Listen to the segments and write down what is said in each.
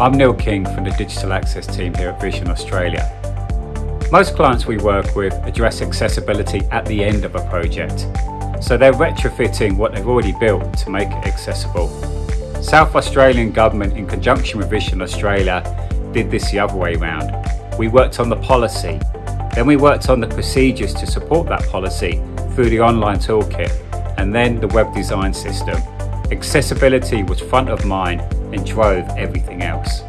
I'm Neil King from the Digital Access team here at Vision Australia. Most clients we work with address accessibility at the end of a project, so they're retrofitting what they've already built to make it accessible. South Australian Government in conjunction with Vision Australia did this the other way round. We worked on the policy, then we worked on the procedures to support that policy through the online toolkit, and then the web design system. Accessibility was front of mind and drove everything else.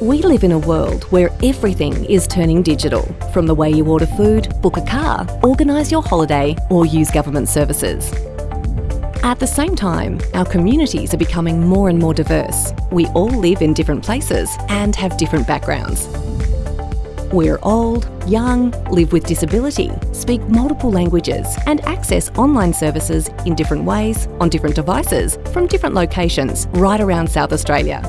We live in a world where everything is turning digital, from the way you order food, book a car, organise your holiday, or use government services. At the same time, our communities are becoming more and more diverse. We all live in different places and have different backgrounds. We're old, young, live with disability, speak multiple languages and access online services in different ways, on different devices, from different locations, right around South Australia.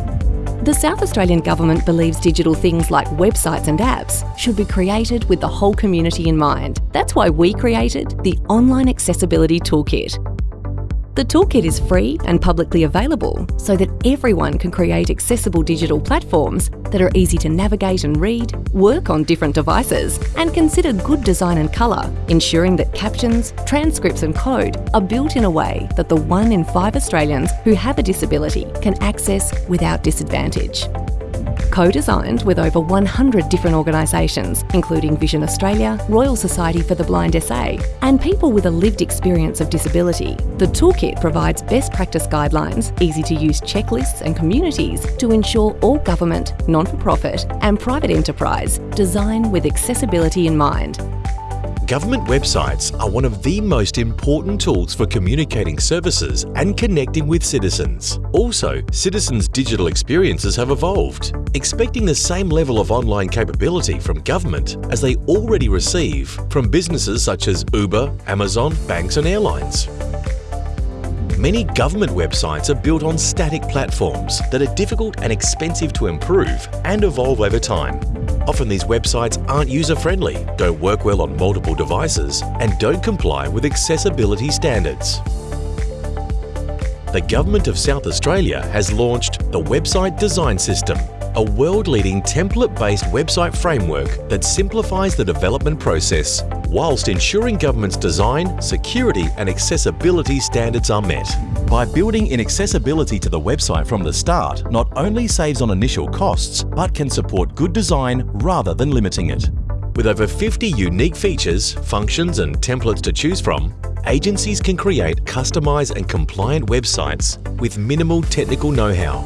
The South Australian Government believes digital things like websites and apps should be created with the whole community in mind. That's why we created the Online Accessibility Toolkit, the toolkit is free and publicly available so that everyone can create accessible digital platforms that are easy to navigate and read, work on different devices, and consider good design and colour, ensuring that captions, transcripts and code are built in a way that the one in five Australians who have a disability can access without disadvantage co-designed with over 100 different organisations, including Vision Australia, Royal Society for the Blind SA, and people with a lived experience of disability. The toolkit provides best practice guidelines, easy to use checklists and communities to ensure all government, non-for-profit and private enterprise design with accessibility in mind Government websites are one of the most important tools for communicating services and connecting with citizens. Also, citizens' digital experiences have evolved, expecting the same level of online capability from government as they already receive from businesses such as Uber, Amazon, banks and airlines. Many government websites are built on static platforms that are difficult and expensive to improve and evolve over time. Often these websites aren't user-friendly, don't work well on multiple devices, and don't comply with accessibility standards. The Government of South Australia has launched the Website Design System, a world-leading template-based website framework that simplifies the development process whilst ensuring government's design, security and accessibility standards are met. By building in accessibility to the website from the start not only saves on initial costs, but can support good design rather than limiting it. With over 50 unique features, functions and templates to choose from, agencies can create customised and compliant websites with minimal technical know-how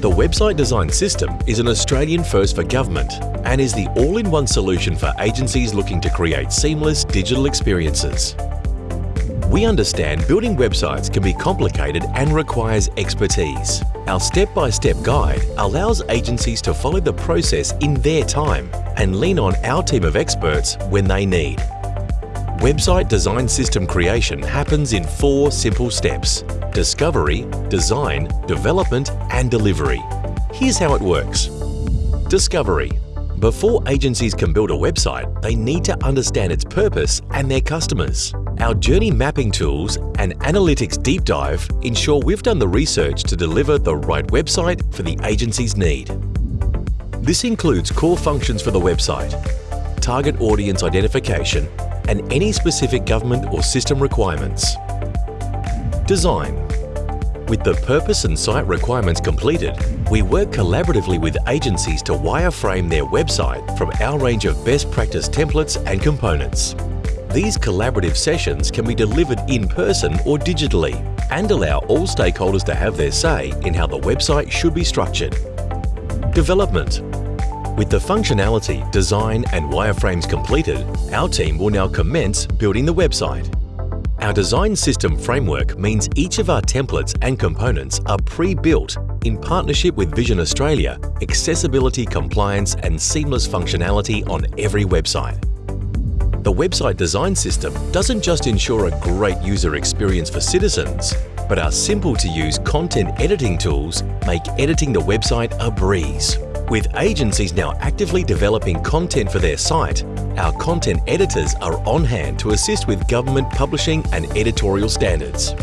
the Website Design System is an Australian first for government and is the all-in-one solution for agencies looking to create seamless digital experiences. We understand building websites can be complicated and requires expertise. Our step-by-step -step guide allows agencies to follow the process in their time and lean on our team of experts when they need. Website design system creation happens in four simple steps discovery, design, development and delivery. Here's how it works. Discovery. Before agencies can build a website, they need to understand its purpose and their customers. Our journey mapping tools and analytics deep dive ensure we've done the research to deliver the right website for the agency's need. This includes core functions for the website, target audience identification, and any specific government or system requirements. Design with the purpose and site requirements completed, we work collaboratively with agencies to wireframe their website from our range of best practice templates and components. These collaborative sessions can be delivered in person or digitally and allow all stakeholders to have their say in how the website should be structured. Development with the functionality, design and wireframes completed, our team will now commence building the website. Our design system framework means each of our templates and components are pre-built in partnership with Vision Australia, accessibility, compliance and seamless functionality on every website. The website design system doesn't just ensure a great user experience for citizens, but our simple-to-use content editing tools make editing the website a breeze. With agencies now actively developing content for their site, our content editors are on hand to assist with government publishing and editorial standards.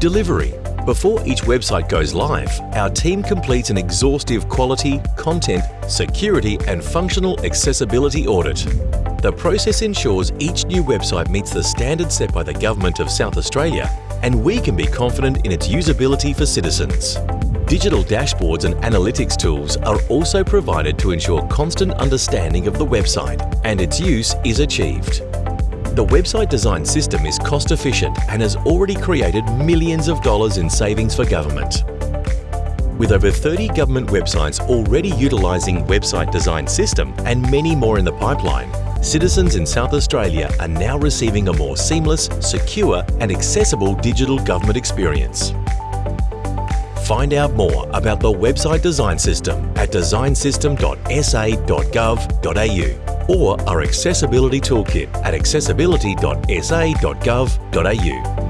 Delivery Before each website goes live, our team completes an exhaustive quality, content, security and functional accessibility audit. The process ensures each new website meets the standards set by the Government of South Australia and we can be confident in its usability for citizens. Digital dashboards and analytics tools are also provided to ensure constant understanding of the website and its use is achieved. The website design system is cost efficient and has already created millions of dollars in savings for government. With over 30 government websites already utilising Website Design System and many more in the pipeline, citizens in South Australia are now receiving a more seamless, secure and accessible digital government experience. Find out more about the Website Design System at designsystem.sa.gov.au or our Accessibility Toolkit at accessibility.sa.gov.au.